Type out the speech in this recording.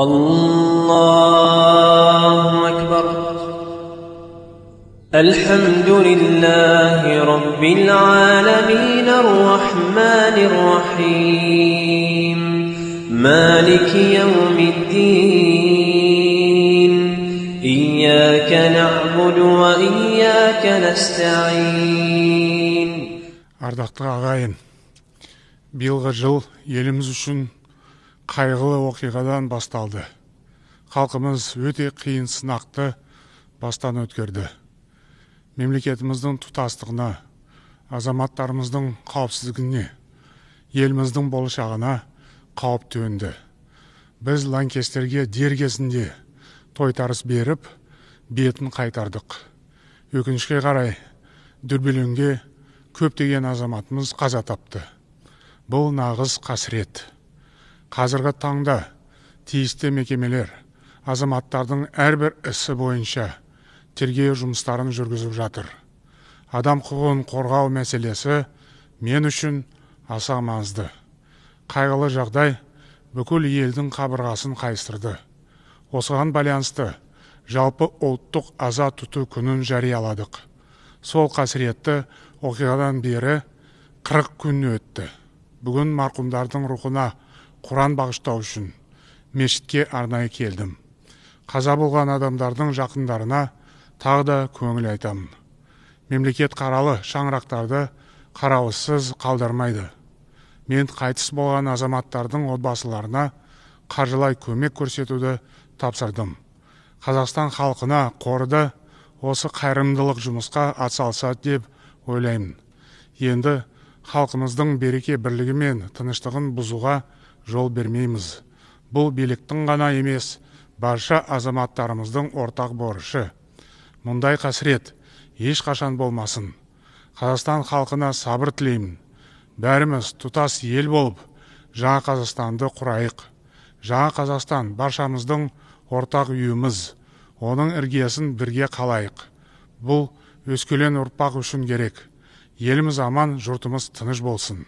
الله أكبر. الحمد لله رب العالمين الرحمن الرحيم. مالك يوم الدين. إياك نعبد وإياك نستعين. أردت غاين bir yılga yıl elimiz қайғылы оқиғадан басталды. Халқымыз өте қиын сынақты бастан өткерді. Мемлекетіміздің тұтастығына азаматтарымыздың қауіпсіздігіне еліміздің болашағына қауіп төнді. Біз лаңкестерге дер кезінде тойтарыс беріп бетін қайтардық. Өкінішке қарай дүрбелеңге көптеген азаматымыз қаза тапты. Бұл нағыз қасірет. Қазіргі таңда тиісті мекемелер азаматтардың әрбір ісі бойынша тергеу жұмыстарын жүргізіп жатыр. Адам құқығын қорғау мәселесі мен үшін аса маңызды. Қайғылы жағдай бүкіл елдің қабырғасын қайыстырды. Осыған байланысты жалпы ұлттық аза тұту күнін жарияладық. Сол қасіретті оқиғадан бері қырық күн өтті. Бүгін марқұмдардың рухына құран бағыштау үшін мешітке арнайы келдім. Қаза болған адамдардың жақындарына тағы да көңіл айтамын. Мемлекет қаралы шаңырақтарды қарауызсыз қалдырмайды. Мен қайтыс болған азаматтардың отбасыларына қаржылай көмек көрсетуді тапсырдым. Қазақстан халқына қорды осы қайырымдылық жұмысқа атсалысады деп ойлаймын. Енді халқымыздың береке бірлігі мен тыныштығын бұзуға жол бермейміз. Бұл биліктің ғана емес барша азаматтарымыздың ортақ борышы. Мұндай қасірет ешқашан болмасын. Қазақстан халқына сабыр тілеймін. Бәріміз тұтас ел болып жаңа қазақстанды құрайық. Жаңа қазақстан баршамыздың ортақ үйіміз. Оның іргесін бірге қалайық. Бұл өскелең ұрпақ үшін керек. Еліміз аман жұртымыз тыныш болсын.